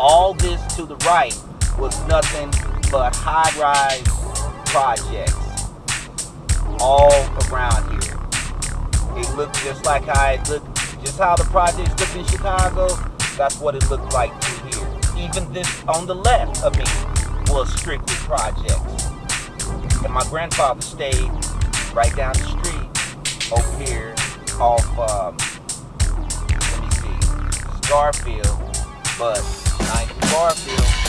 All this to the right was nothing but high-rise projects all around here. It looked just like how it looked, just how the projects look in Chicago. That's what it looked like through here. Even this on the left of me was strictly projects. And my grandfather stayed right down the street over here off, um, let me see, Garfield, but 9th Garfield.